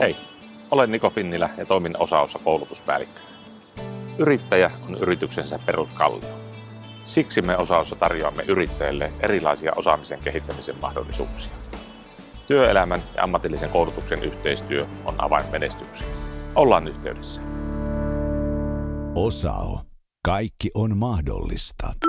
Hei, olen Niko Finnilä ja toimin osaossa koulutuspäällikkönä. Yrittäjä on yrityksensä peruskallio. Siksi me osaossa tarjoamme yrittäjille erilaisia osaamisen kehittämisen mahdollisuuksia. Työelämän ja ammatillisen koulutuksen yhteistyö on avain menestykseen. Ollaan yhteydessä. Osao. Kaikki on mahdollista.